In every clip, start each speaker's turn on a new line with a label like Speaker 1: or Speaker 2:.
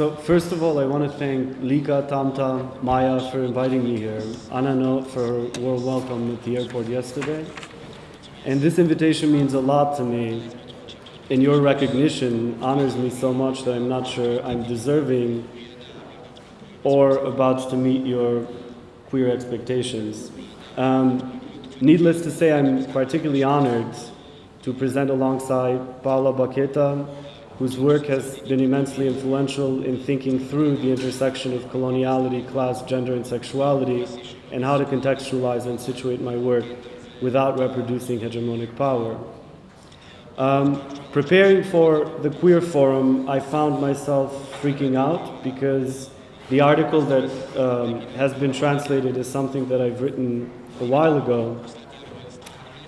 Speaker 1: So first of all, I want to thank Lika, Tamta, Maya for inviting me here, Anano for her warm welcome at the airport yesterday. And this invitation means a lot to me. And your recognition honors me so much that I'm not sure I'm deserving or about to meet your queer expectations. Um, needless to say, I'm particularly honored to present alongside Paola Bacchetta, whose work has been immensely influential in thinking through the intersection of coloniality, class, gender, and sexuality, and how to contextualize and situate my work without reproducing hegemonic power. Um, preparing for the Queer Forum, I found myself freaking out because the article that um, has been translated is something that I've written a while ago.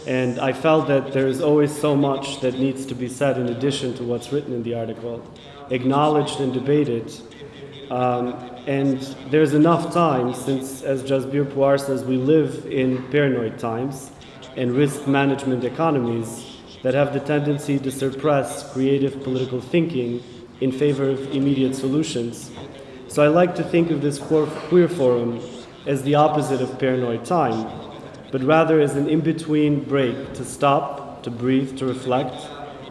Speaker 1: And I felt that there is always so much that needs to be said in addition to what's written in the article, acknowledged and debated. Um, and there's enough time since, as Jasbir Puar says, we live in paranoid times and risk management economies that have the tendency to suppress creative political thinking in favor of immediate solutions. So I like to think of this queer forum as the opposite of paranoid time, but rather as an in-between break to stop, to breathe, to reflect,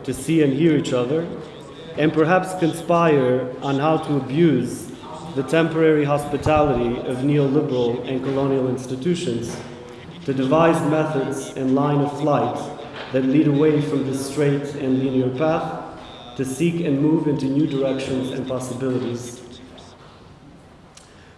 Speaker 1: to see and hear each other, and perhaps conspire on how to abuse the temporary hospitality of neoliberal and colonial institutions to devise methods and line of flight that lead away from the straight and linear path to seek and move into new directions and possibilities.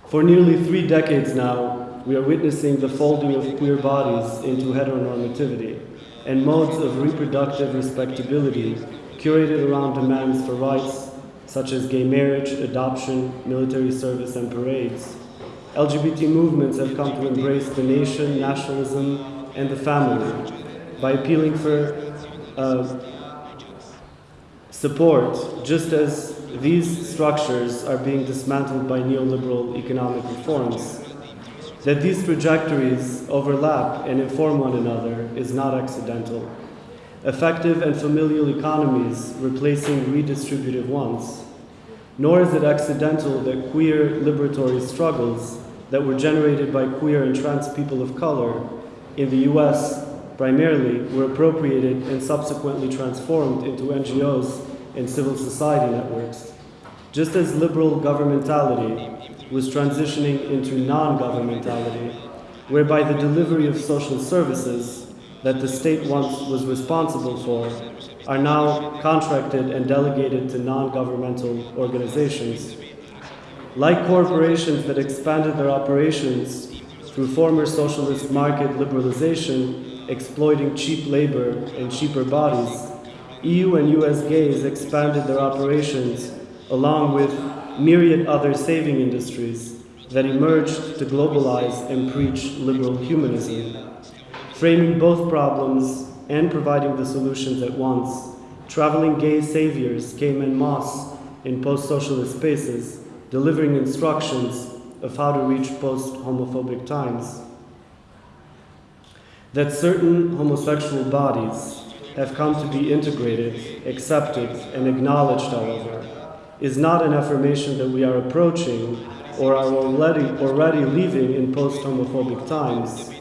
Speaker 1: For nearly three decades now, we are witnessing the folding of queer bodies into heteronormativity and modes of reproductive respectability curated around demands for rights such as gay marriage, adoption, military service, and parades. LGBT movements have come to embrace the nation, nationalism, and the family by appealing for uh, support, just as these structures are being dismantled by neoliberal economic reforms. That these trajectories overlap and inform one another is not accidental. Effective and familial economies replacing redistributive ones. Nor is it accidental that queer liberatory struggles that were generated by queer and trans people of color in the US primarily were appropriated and subsequently transformed into NGOs and civil society networks. Just as liberal governmentality was transitioning into non-governmentality, whereby the delivery of social services that the state once was responsible for are now contracted and delegated to non-governmental organizations. Like corporations that expanded their operations through former socialist market liberalization, exploiting cheap labor and cheaper bodies, EU and US gays expanded their operations along with myriad other saving industries that emerged to globalize and preach liberal humanism. Framing both problems and providing the solutions at once, traveling gay saviors came en masse in post-socialist spaces, delivering instructions of how to reach post-homophobic times. That certain homosexual bodies have come to be integrated, accepted, and acknowledged, however, is not an affirmation that we are approaching or are already, already leaving in post-homophobic times,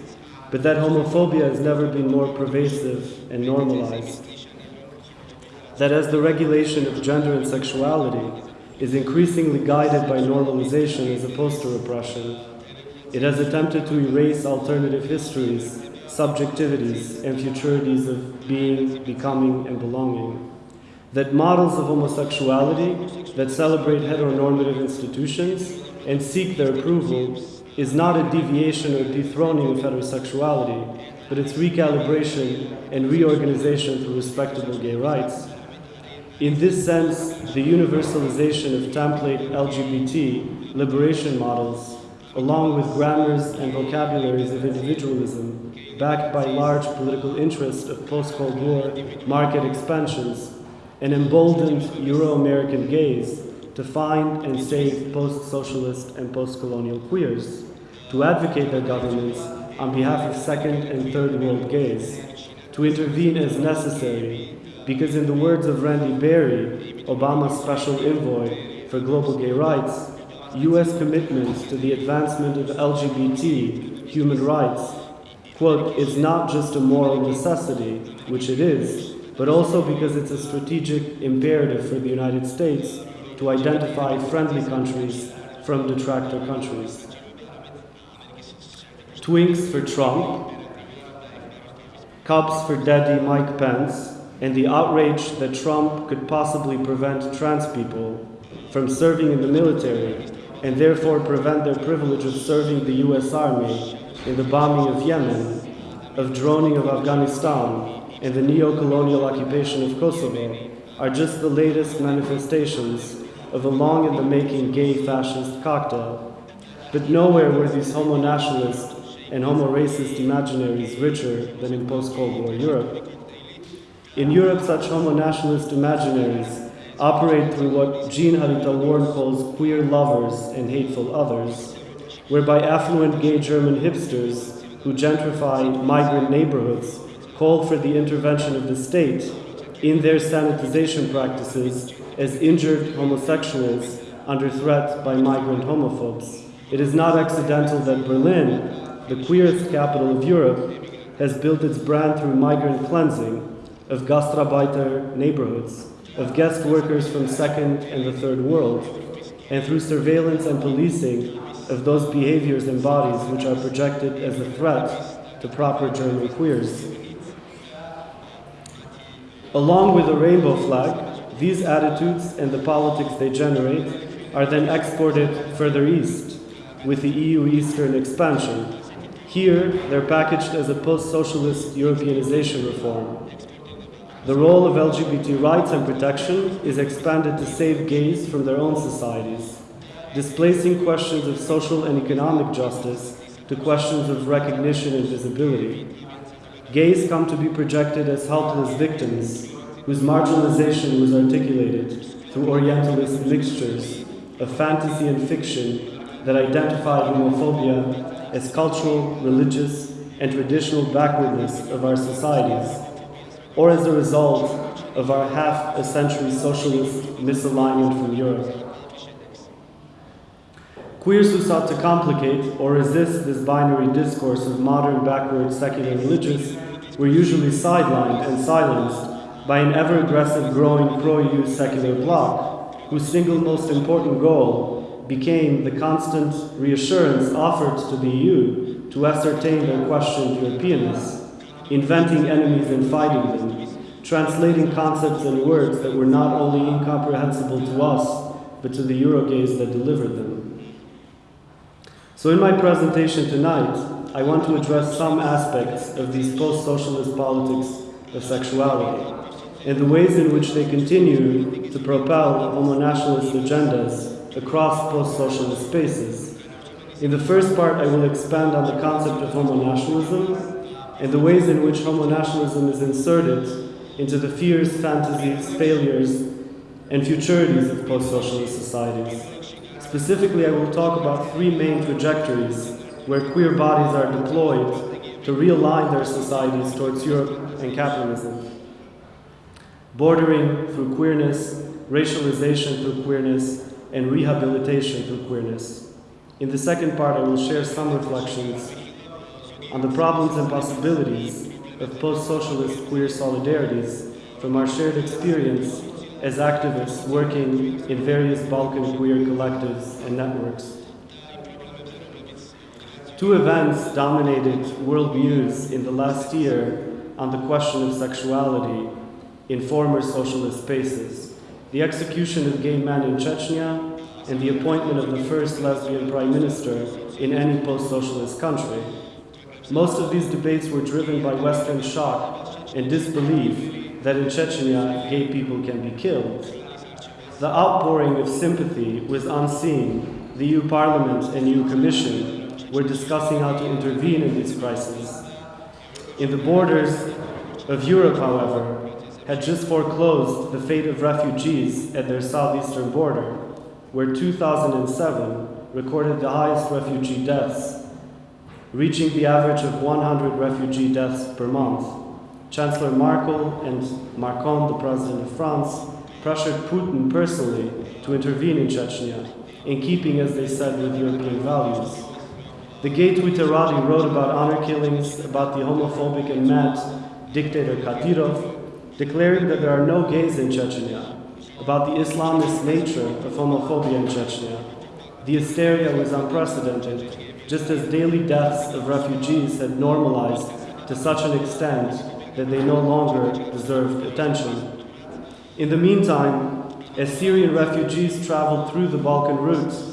Speaker 1: but that homophobia has never been more pervasive and normalized. That as the regulation of gender and sexuality is increasingly guided by normalization as opposed to repression, it has attempted to erase alternative histories subjectivities and futurities of being, becoming, and belonging. That models of homosexuality that celebrate heteronormative institutions and seek their approval is not a deviation or dethroning of heterosexuality, but its recalibration and reorganization through respectable gay rights. In this sense, the universalization of template LGBT liberation models, along with grammars and vocabularies of individualism, backed by large political interests of post-Cold War market expansions, and emboldened Euro-American gays to find and save post-socialist and post-colonial queers, to advocate their governments on behalf of second and third world gays, to intervene as necessary, because in the words of Randy Berry, Obama's special envoy for global gay rights, US commitment to the advancement of LGBT human rights, quote, is not just a moral necessity, which it is, but also because it's a strategic imperative for the United States to identify friendly countries from detractor countries. Twinks for Trump, Cups for Daddy Mike Pence, and the outrage that Trump could possibly prevent trans people from serving in the military and therefore prevent their privilege of serving the US Army in the bombing of Yemen, of droning of Afghanistan, and the neo-colonial occupation of Kosovo are just the latest manifestations of a long in the making gay fascist cocktail. But nowhere were these homo nationalist and homo racist imaginaries richer than in post Cold War Europe. In Europe, such homo nationalist imaginaries operate through what Jin Haritaworn calls queer lovers and hateful others, whereby affluent gay German hipsters who gentrify migrant neighborhoods call for the intervention of the state in their sanitization practices as injured homosexuals under threat by migrant homophobes. It is not accidental that Berlin, the queerest capital of Europe, has built its brand through migrant cleansing of Gastarbeiter neighborhoods, of guest workers from second and the third world, and through surveillance and policing of those behaviors and bodies which are projected as a threat to proper German queers. Along with the rainbow flag, these attitudes and the politics they generate are then exported further east with the EU Eastern expansion. Here, they're packaged as a post-socialist Europeanization reform. The role of LGBT rights and protection is expanded to save gays from their own societies, displacing questions of social and economic justice to questions of recognition and visibility. Gays come to be projected as helpless victims whose marginalization was articulated through Orientalist mixtures of fantasy and fiction that identify homophobia as cultural, religious, and traditional backwardness of our societies, or as a result of our half a century socialist misalignment from Europe. Queers who sought to complicate or resist this binary discourse of modern, backward, secular religious were usually sidelined and silenced by an ever aggressive growing pro-EU secular bloc, whose single most important goal became the constant reassurance offered to the EU to ascertain their questioned Europeanness, inventing enemies and fighting them, translating concepts and words that were not only incomprehensible to us, but to the Eurogays that delivered them. So in my presentation tonight, I want to address some aspects of these post-socialist politics of sexuality and the ways in which they continue to propel homo-nationalist agendas across post-socialist spaces. In the first part, I will expand on the concept of homo-nationalism and the ways in which homo-nationalism is inserted into the fears, fantasies, failures, and futurities of post-socialist societies. Specifically, I will talk about three main trajectories where queer bodies are deployed to realign their societies towards Europe and capitalism. Bordering through queerness, racialization through queerness, and rehabilitation through queerness. In the second part, I will share some reflections on the problems and possibilities of post-socialist queer solidarities from our shared experience as activists working in various Balkan queer collectives and networks. Two events dominated world news in the last year on the question of sexuality in former socialist spaces. The execution of gay men in Chechnya and the appointment of the first lesbian prime minister in any post-socialist country. Most of these debates were driven by Western shock and disbelief that in Chechnya gay people can be killed. The outpouring of sympathy was unseen. The EU Parliament and EU Commission were discussing how to intervene in these crises. In the borders of Europe, however, had just foreclosed the fate of refugees at their southeastern border, where 2007 recorded the highest refugee deaths, reaching the average of 100 refugee deaths per month. Chancellor Merkel and Macron, the President of France, pressured Putin personally to intervene in Chechnya, in keeping, as they said, with European values. The gay Twitterati wrote about honor killings, about the homophobic and mad dictator Kadyrov, declaring that there are no gays in Chechnya, about the Islamist nature of homophobia in Chechnya. The hysteria was unprecedented, just as daily deaths of refugees had normalized to such an extent that they no longer deserved attention. In the meantime, as Syrian refugees traveled through the Balkan route,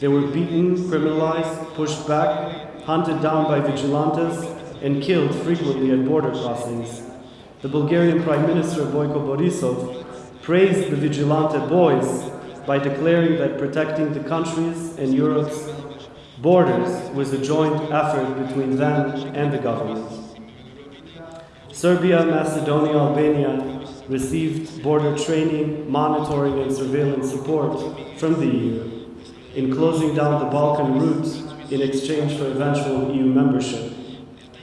Speaker 1: they were beaten, criminalized, pushed back, hunted down by vigilantes, and killed frequently at border crossings. The Bulgarian Prime Minister Boyko Borisov praised the vigilante boys by declaring that protecting the countries and Europe's borders was a joint effort between them and the government. Serbia, Macedonia, Albania received border training, monitoring, and surveillance support from the EU in closing down the Balkan route in exchange for eventual EU membership.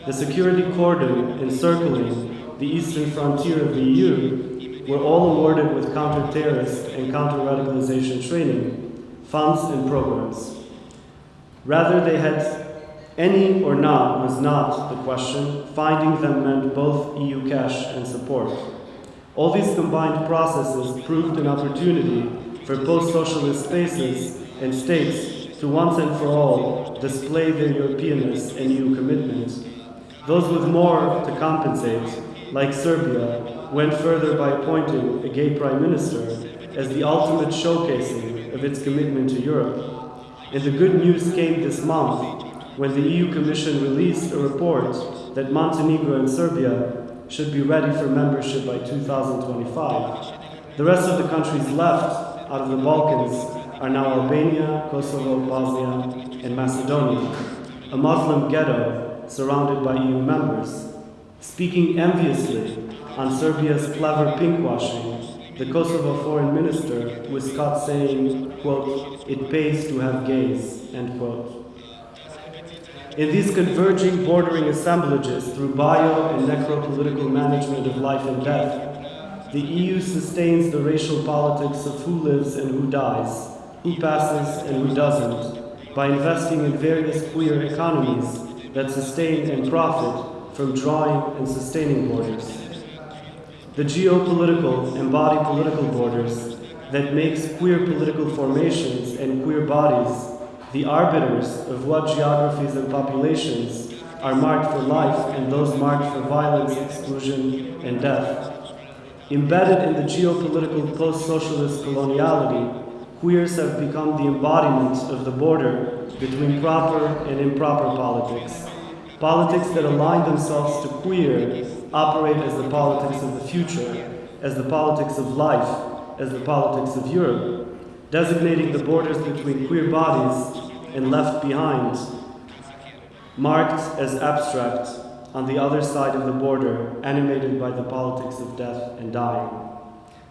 Speaker 1: The security cordon encircling the eastern frontier of the EU were all awarded with counter-terrorist and counter-radicalization training, funds, and programs. Rather, they had any or not was not the question. Finding them meant both EU cash and support. All these combined processes proved an opportunity for post-socialist spaces and states to once and for all display their Europeanness and EU commitment. Those with more to compensate, like Serbia, went further by appointing a gay prime minister as the ultimate showcasing of its commitment to Europe. And the good news came this month when the EU Commission released a report that Montenegro and Serbia should be ready for membership by 2025. The rest of the countries left out of the Balkans are now Albania, Kosovo, Bosnia, and Macedonia, a Muslim ghetto surrounded by EU members. Speaking enviously on Serbia's clever pinkwashing, the Kosovo foreign minister was caught saying, quote, it pays to have gays, end quote. In these converging, bordering assemblages through bio and necropolitical management of life and death, the EU sustains the racial politics of who lives and who dies, who passes and who doesn't, by investing in various queer economies that sustain and profit from drawing and sustaining borders. The geopolitical embody political borders that makes queer political formations and queer bodies the arbiters of what geographies and populations are marked for life and those marked for violence, exclusion, and death. Embedded in the geopolitical post-socialist coloniality, queers have become the embodiment of the border between proper and improper politics. Politics that align themselves to queer operate as the politics of the future, as the politics of life, as the politics of Europe, designating the borders between queer bodies and left behind, marked as abstract on the other side of the border, animated by the politics of death and dying.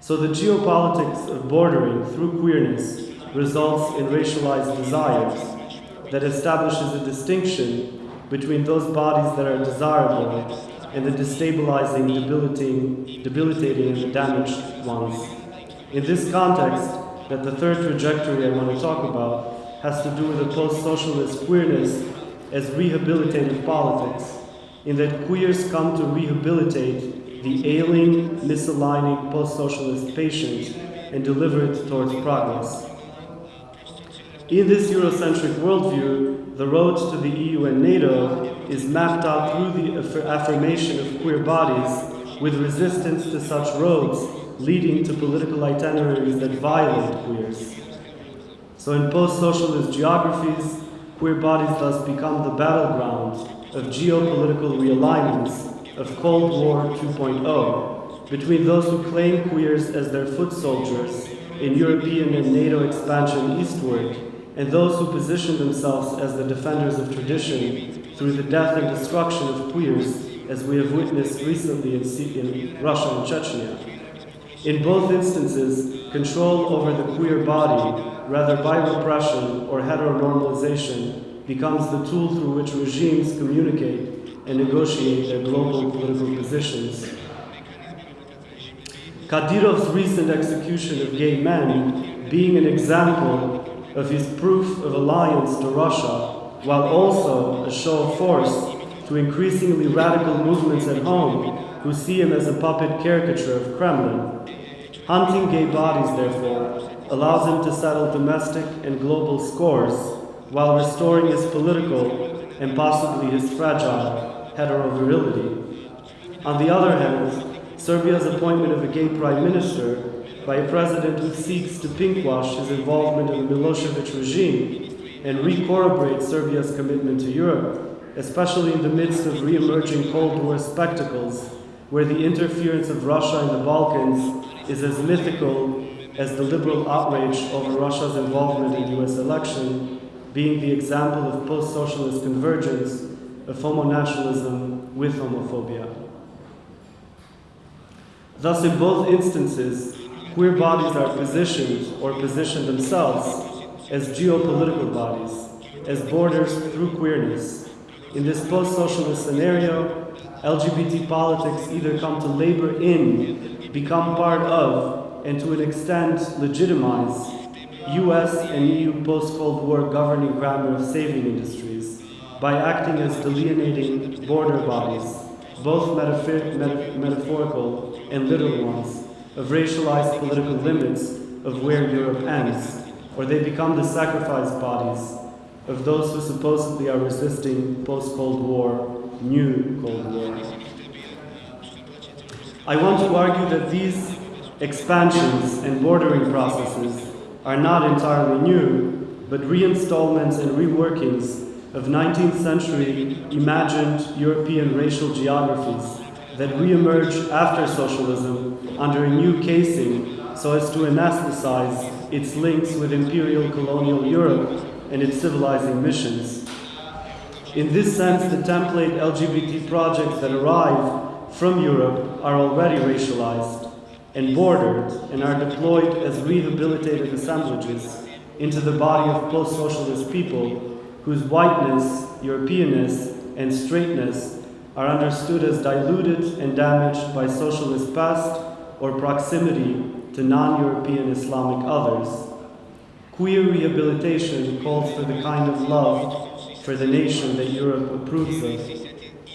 Speaker 1: So the geopolitics of bordering through queerness results in racialized desires that establishes a distinction between those bodies that are desirable and the destabilizing, debilitating, debilitating and damaged ones. In this context, that the third trajectory I want to talk about has to do with the post-socialist queerness as rehabilitative politics, in that queers come to rehabilitate the ailing, misaligning post-socialist patient and deliver it towards progress. In this Eurocentric worldview, the road to the EU and NATO is mapped out through the affirmation of queer bodies with resistance to such roads leading to political itineraries that violate queers. So in post-socialist geographies, queer bodies thus become the battleground of geopolitical realignments of Cold War 2.0 between those who claim queers as their foot soldiers in European and NATO expansion eastward and those who position themselves as the defenders of tradition through the death and destruction of queers as we have witnessed recently in, Russia and Chechnya. In both instances, control over the queer body, rather by repression or heteronormalization, becomes the tool through which regimes communicate and negotiate their global political positions. Kadyrov's recent execution of gay men being an example of his proof of alliance to Russia, while also a show of force to increasingly radical movements at home who see him as a puppet caricature of Kremlin. Hunting gay bodies, therefore, allows him to settle domestic and global scores while restoring his political and possibly his fragile hetero-virility. On the other hand, Serbia's appointment of a gay prime minister by a president who seeks to pinkwash his involvement in the Milosevic regime and re-corroborate Serbia's commitment to Europe, especially in the midst of re-emerging Cold War spectacles where the interference of Russia in the Balkans is as mythical as the liberal outrage over Russia's involvement in US election, being the example of post-socialist convergence of homo-nationalism with homophobia. Thus, in both instances, queer bodies are positioned or position themselves as geopolitical bodies, as borders through queerness. In this post-socialist scenario, LGBT politics either come to labor in, become part of, and to an extent legitimize US and EU post-Cold War governing grammar of saving industries by acting as delineating border bodies, both metaphorical and literal ones, of racialized political limits of where Europe ends, or they become the sacrifice bodies of those who supposedly are resisting post-Cold War new Cold War. I want to argue that these expansions and bordering processes are not entirely new, but reinstallments and reworkings of 19th century imagined European racial geographies that re-emerge after socialism under a new casing so as to anesthetize its links with imperial colonial Europe and its civilizing missions. In this sense, the template LGBT projects that arrive from Europe are already racialized and bordered and are deployed as rehabilitative assemblages into the body of post-socialist people whose whiteness, Europeanness, and straightness are understood as diluted and damaged by socialist past or proximity to non-European Islamic others. Queer rehabilitation calls for the kind of love for the nation that Europe approves of.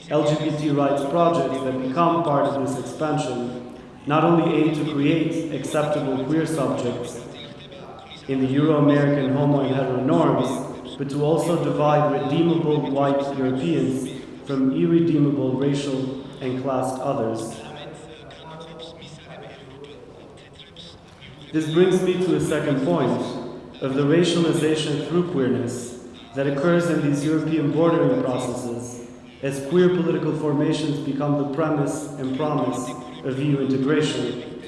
Speaker 1: LGBT rights projects that become part of this expansion not only aim to create acceptable queer subjects in the Euro-American homo and hetero norms, but to also divide redeemable white Europeans from irredeemable racial and classed others. This brings me to a second point of the racialization through queerness that occurs in these European bordering processes as queer political formations become the premise and promise of EU integration.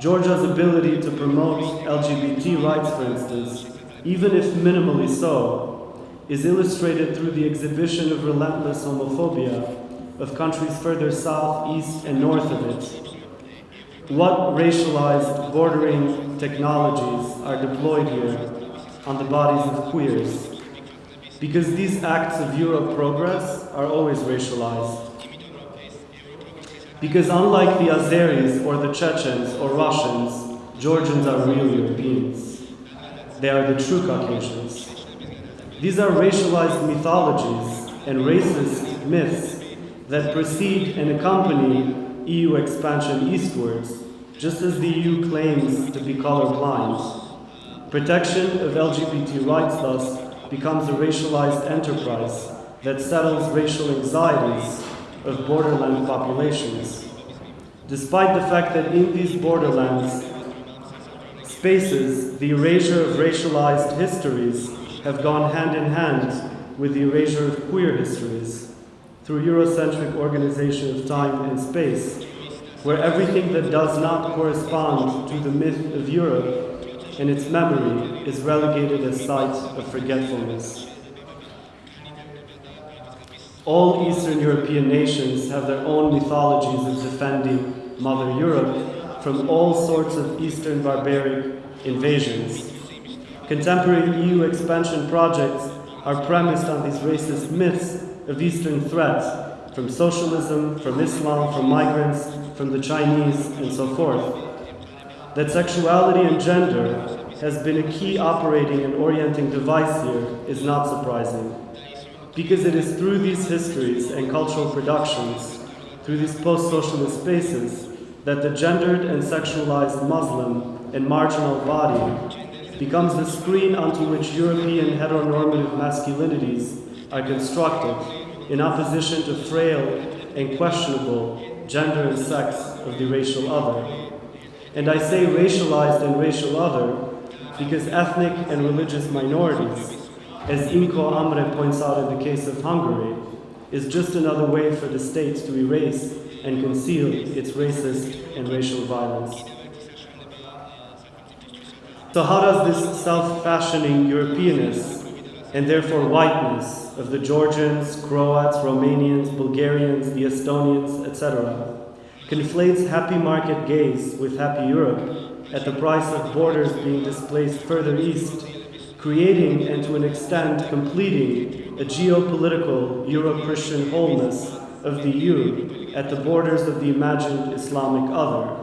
Speaker 1: Georgia's ability to promote LGBT rights, for instance, even if minimally so, is illustrated through the exhibition of relentless homophobia of countries further south, east, and north of it. What racialized bordering technologies are deployed here on the bodies of queers? because these acts of Euro progress are always racialized. Because unlike the Azeris or the Chechens or Russians, Georgians are real Europeans. They are the true Caucasians. These are racialized mythologies and racist myths that precede and accompany EU expansion eastwards, just as the EU claims to be colorblind. Protection of LGBT rights, thus, becomes a racialized enterprise that settles racial anxieties of borderland populations. Despite the fact that in these borderlands spaces, the erasure of racialized histories have gone hand in hand with the erasure of queer histories through Eurocentric organization of time and space, where everything that does not correspond to the myth of Europe and its memory is relegated as site of forgetfulness. All Eastern European nations have their own mythologies of defending Mother Europe from all sorts of Eastern barbaric invasions. Contemporary EU expansion projects are premised on these racist myths of Eastern threats from socialism, from Islam, from migrants, from the Chinese, and so forth. That sexuality and gender has been a key operating and orienting device here is not surprising, because it is through these histories and cultural productions, through these post-socialist spaces, that the gendered and sexualized Muslim and marginal body becomes the screen onto which European heteronormative masculinities are constructed in opposition to frail and questionable gender and sex of the racial other. And I say racialized and racial other because ethnic and religious minorities, as Anikó Imre points out in the case of Hungary, is just another way for the state to erase and conceal its racist and racial violence. So how does this self-fashioning Europeanness and therefore whiteness of the Georgians, Croats, Romanians, Bulgarians, the Estonians, etc., conflates happy market gaze with happy Europe at the price of borders being displaced further east, creating and to an extent completing a geopolitical Euro-Christian wholeness of the EU at the borders of the imagined Islamic other.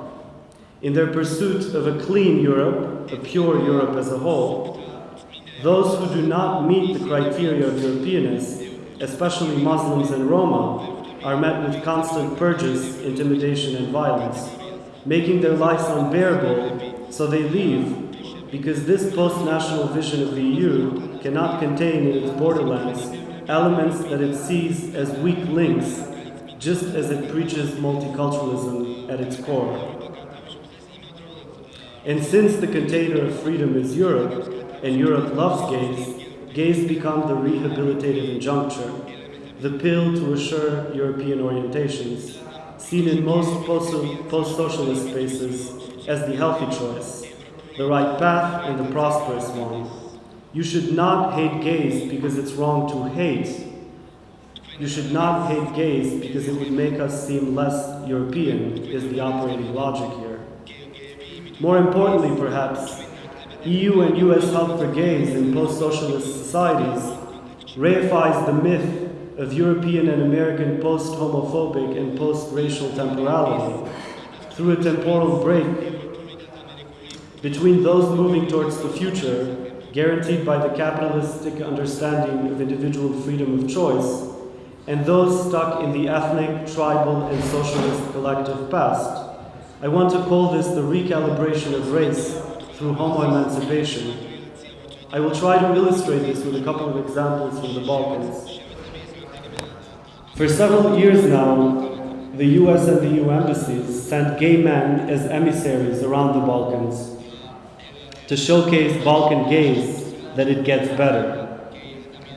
Speaker 1: In their pursuit of a clean Europe, a pure Europe as a whole, those who do not meet the criteria of Europeanness, especially Muslims and Roma, are met with constant purges, intimidation, and violence, making their lives unbearable, so they leave because this post-national vision of the EU cannot contain in its borderlands elements that it sees as weak links, just as it preaches multiculturalism at its core. And since the container of freedom is Europe, and Europe loves gays, gays become the rehabilitative injuncture, the pill to assure European orientations, seen in most post-socialist spaces as the healthy choice, the right path and the prosperous one. You should not hate gays because it's wrong to hate. You should not hate gays because it would make us seem less European, is the operating logic here. More importantly, perhaps, EU and US help for gays in post-socialist societies reifies the myth of European and American post-homophobic and post-racial temporality through a temporal break between those moving towards the future guaranteed by the capitalistic understanding of individual freedom of choice and those stuck in the ethnic, tribal, and socialist collective past. I want to call this the recalibration of race through homo emancipation. I will try to illustrate this with a couple of examples from the Balkans. For several years now, the US and the EU embassies sent gay men as emissaries around the Balkans to showcase Balkan gays that it gets better.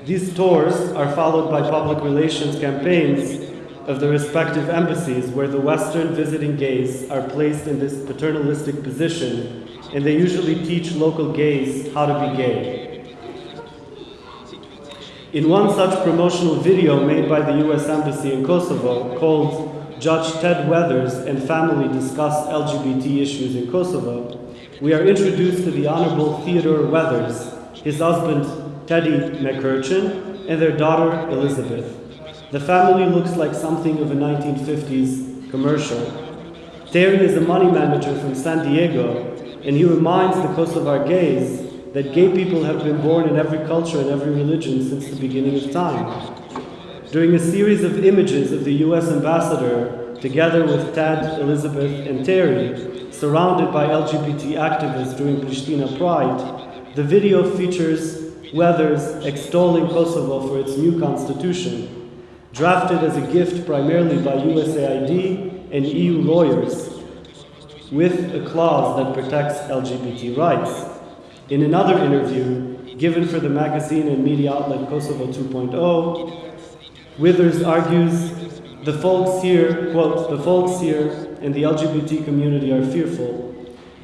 Speaker 1: These tours are followed by public relations campaigns of the respective embassies where the Western visiting gays are placed in this paternalistic position and they usually teach local gays how to be gay. In one such promotional video made by the US Embassy in Kosovo called Judge Ted Weathers and Family Discuss LGBT Issues in Kosovo, we are introduced to the Honorable Theodore Weathers, his husband Teddy McCurchin, and their daughter Elizabeth. The family looks like something of a 1950s commercial. Terry is a money manager from San Diego, and he reminds the Kosovar gays that gay people have been born in every culture and every religion since the beginning of time. During a series of images of the US ambassador, together with Ted, Elizabeth, and Terry, surrounded by LGBT activists during Pristina Pride, the video features Weathers extolling Kosovo for its new constitution, drafted as a gift primarily by USAID and EU lawyers, with a clause that protects LGBT rights. In another interview given for the magazine and media outlet Kosovo 2.0, Withers argues the folks here, quote, the folks here and the LGBT community are fearful.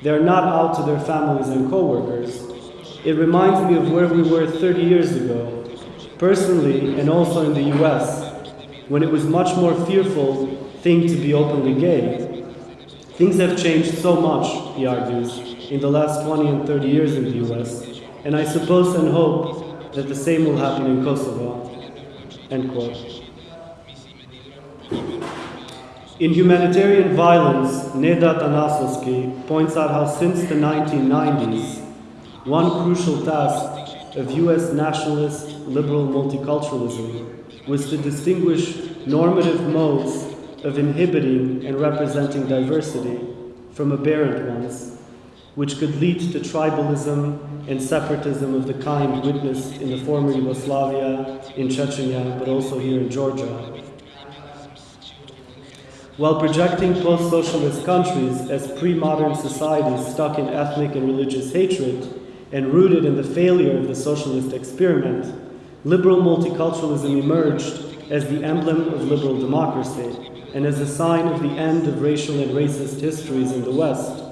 Speaker 1: They are not out to their families and co-workers. It reminds me of where we were 30 years ago, personally and also in the US, when it was much more fearful thing to be openly gay. Things have changed so much, he argues, in the last 20 and 30 years in the US, and I suppose and hope that the same will happen in Kosovo. End quote. In Humanitarian Violence, Neda Atanasoski points out how since the 1990s, one crucial task of US nationalist liberal multiculturalism was to distinguish normative modes of inhibiting and representing diversity from aberrant ones, which could lead to tribalism and separatism of the kind witnessed in the former Yugoslavia, in Chechnya, but also here in Georgia. While projecting post socialist countries as pre modern societies stuck in ethnic and religious hatred and rooted in the failure of the socialist experiment, liberal multiculturalism emerged as the emblem of liberal democracy and as a sign of the end of racial and racist histories in the West.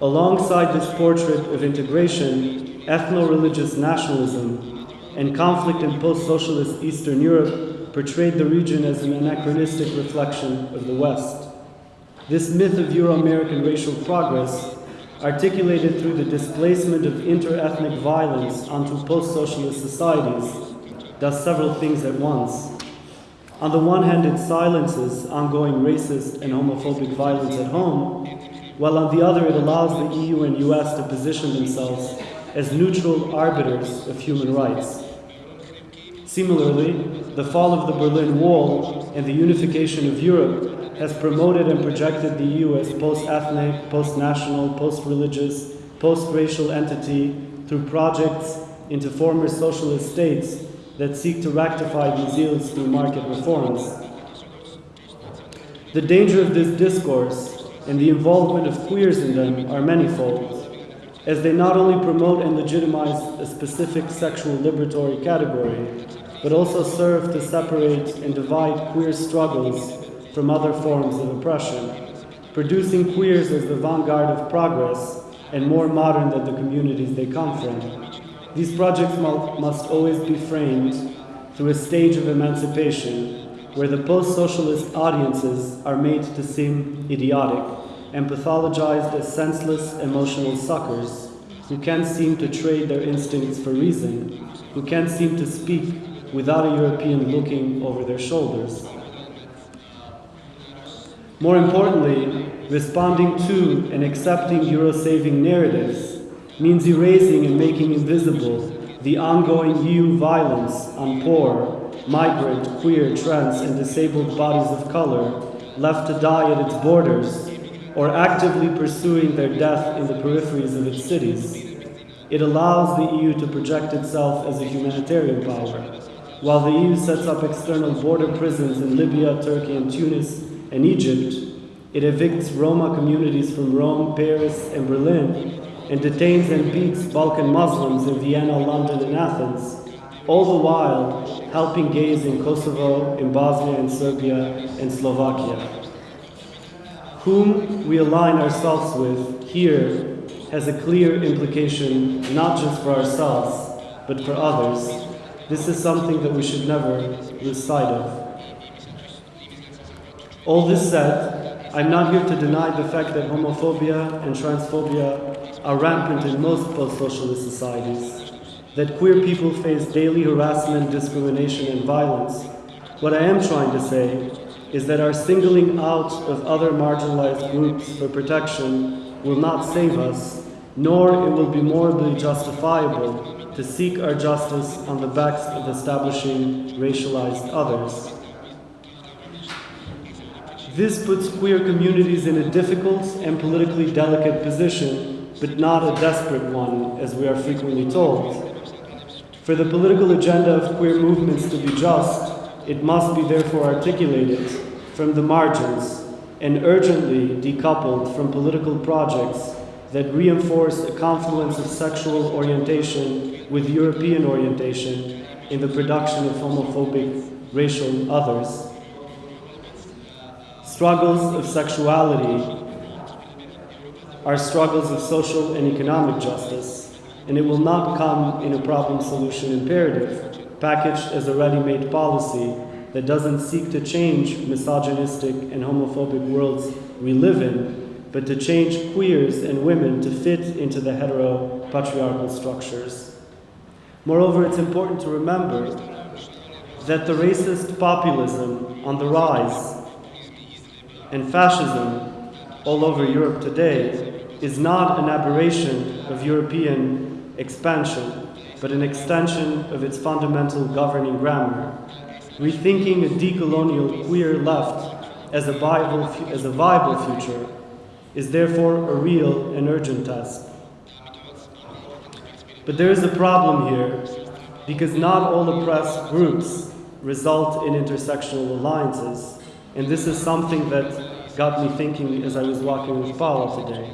Speaker 1: Alongside this portrait of integration, ethno religious nationalism and conflict in post socialist Eastern Europe portrayed the region as an anachronistic reflection of the West. This myth of Euro American racial progress, articulated through the displacement of inter ethnic violence onto post socialist societies, does several things at once. On the one hand, it silences ongoing racist and homophobic violence at home, while on the other, it allows the EU and US to position themselves as neutral arbiters of human rights. Similarly, the fall of the Berlin Wall and the unification of Europe has promoted and projected the EU as post ethnic, post national, post religious, post racial entity through projects into former socialist states that seek to rectify these ills through market reforms. The danger of this discourse and the involvement of queers in them are manifold, as they not only promote and legitimize a specific sexual liberatory category, but also serve to separate and divide queer struggles from other forms of oppression, producing queers as the vanguard of progress and more modern than the communities they come from. These projects must always be framed through a stage of emancipation where the post socialist audiences are made to seem idiotic and pathologized as senseless emotional suckers who can't seem to trade their instincts for reason, who can't seem to speak without a European looking over their shoulders. More importantly, responding to and accepting Euro saving narratives means erasing and making invisible the ongoing EU violence on poor, migrant, queer, trans, and disabled bodies of color left to die at its borders or actively pursuing their death in the peripheries of its cities. It allows the EU to project itself as a humanitarian power while the EU sets up external border prisons in Libya, Turkey, and Tunis and Egypt, it evicts Roma communities from Rome, Paris, and Berlin, and detains and beats Balkan Muslims in Vienna, London, and Athens, all the while helping gays in Kosovo, in Bosnia, in Serbia, and Slovakia. Whom we align ourselves with here has a clear implication not just for ourselves, but for others this is something that we should never lose sight of. All this said, I'm not here to deny the fact that homophobia and transphobia are rampant in most post socialist societies, that queer people face daily harassment, discrimination, and violence. What I am trying to say is that our singling out of other marginalized groups for protection will not save us, nor it will be morally justifiable to seek our justice on the backs of establishing racialized others. This puts queer communities in a difficult and politically delicate position, but not a desperate one, as we are frequently told. For the political agenda of queer movements to be just, it must be therefore articulated from the margins and urgently decoupled from political projects that reinforce a confluence of sexual orientation with European orientation in the production of homophobic racial others. Struggles of sexuality are struggles of social and economic justice, and it will not come in a problem solution imperative, packaged as a ready made policy that doesn't seek to change misogynistic and homophobic worlds we live in, but to change queers and women to fit into the hetero patriarchal structures. Moreover, it's important to remember that the racist populism on the rise and fascism all over Europe today is not an aberration of European expansion, but an extension of its fundamental governing grammar. Rethinking a decolonial queer left as a viable, as a viable future is therefore a real and urgent task. But there is a problem here because not all oppressed groups result in intersectional alliances, and this is something that got me thinking as I was walking with Paola today.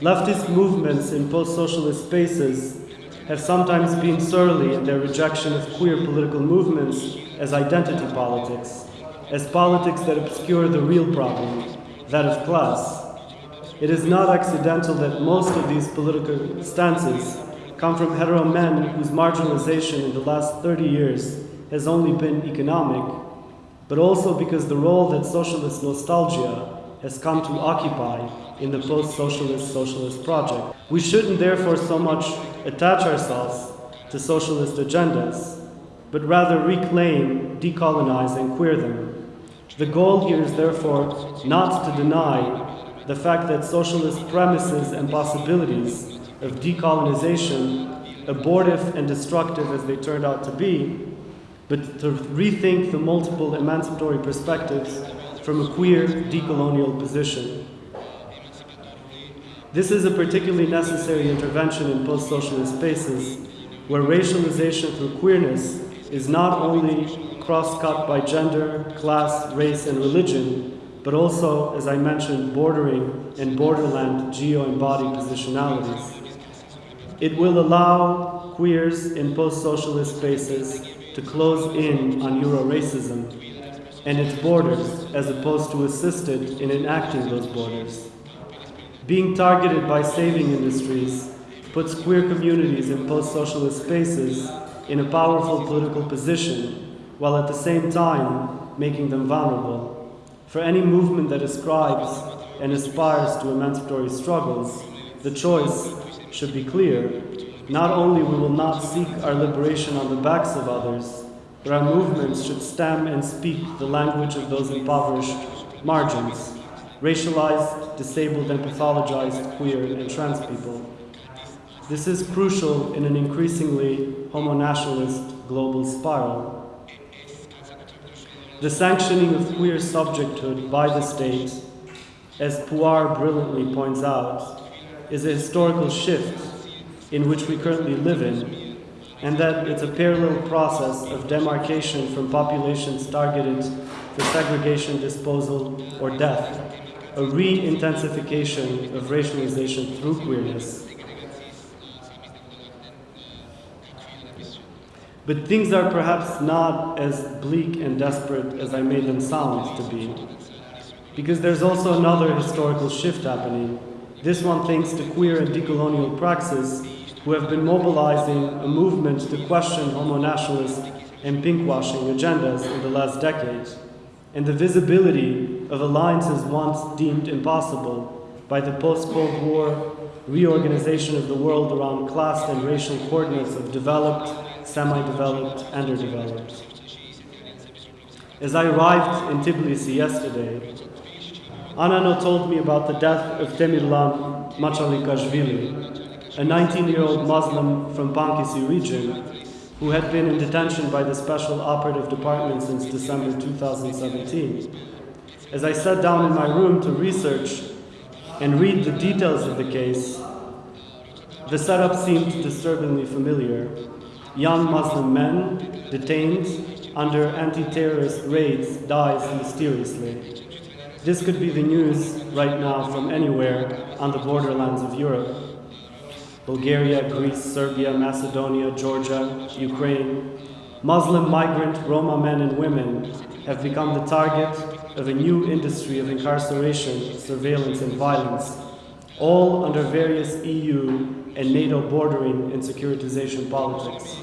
Speaker 1: Leftist movements in post-socialist spaces have sometimes been surly in their rejection of queer political movements as identity politics, as politics that obscure the real problem, that of class. It is not accidental that most of these political stances come from hetero men whose marginalization in the last 30 years has only been economic but also because the role that socialist nostalgia has come to occupy in the post-socialist socialist project. We shouldn't therefore so much attach ourselves to socialist agendas, but rather reclaim, decolonize, and queer them. The goal here is therefore not to deny the fact that socialist premises and possibilities of decolonization, abortive and destructive as they turned out to be, but to rethink the multiple emancipatory perspectives from a queer decolonial position. This is a particularly necessary intervention in post-socialist spaces where racialization through queerness is not only cross-cut by gender, class, race, and religion, but also, as I mentioned, bordering and borderland geo-embodied positionalities. It will allow queers in post-socialist spaces to close in on Euro-racism and its borders as opposed to assisted in enacting those borders. Being targeted by saving industries puts queer communities in post-socialist spaces in a powerful political position, while at the same time making them vulnerable. For any movement that ascribes and aspires to emancipatory struggles, the choice should be clear not only we will not seek our liberation on the backs of others, but our movements should stem and speak the language of those impoverished margins, racialized, disabled, and pathologized queer and trans people. This is crucial in an increasingly homo-nationalist global spiral. The sanctioning of queer subjecthood by the state, as Puar brilliantly points out, is a historical shift in which we currently live in, and that it's a parallel process of demarcation from populations targeted for segregation, disposal, or death, a re-intensification of racialization through queerness. But things are perhaps not as bleak and desperate as I made them sound to be. Because there's also another historical shift happening, this one thanks to queer and decolonial praxis who have been mobilizing a movement to question homo-nationalist and pinkwashing agendas in the last decade, and the visibility of alliances once deemed impossible by the post-Cold War reorganization of the world around class and racial coordinates of developed, semi-developed, underdeveloped. As I arrived in Tbilisi yesterday, Anano told me about the death of Temirlan Machalikashvili, a 19-year-old Muslim from Pankisi region who had been in detention by the Special Operative Department since December 2017. As I sat down in my room to research and read the details of the case, the setup seemed disturbingly familiar. Young Muslim men detained under anti-terrorist raids dies mysteriously. This could be the news right now from anywhere on the borderlands of Europe. Bulgaria, Greece, Serbia, Macedonia, Georgia, Ukraine, Muslim migrant Roma men and women have become the target of a new industry of incarceration, surveillance, and violence, all under various EU and NATO bordering and securitization politics.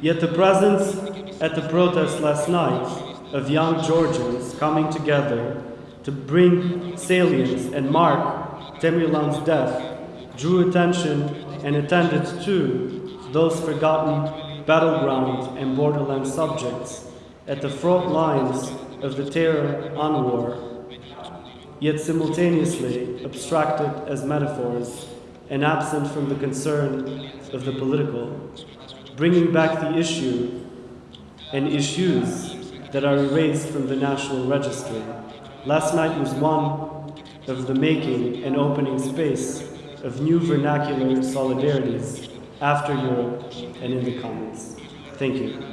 Speaker 1: Yet the presence at the protest last night of young Georgians coming together to bring salience and mark Temirlan's death drew attention and attended to those forgotten battleground, and borderland subjects at the front lines of the terror on war, yet simultaneously abstracted as metaphors and absent from the concern of the political, bringing back the issue and issues that are erased from the national registry. Last night was one of the making and opening space of new vernacular solidarities after Europe and in the Commons. Thank you.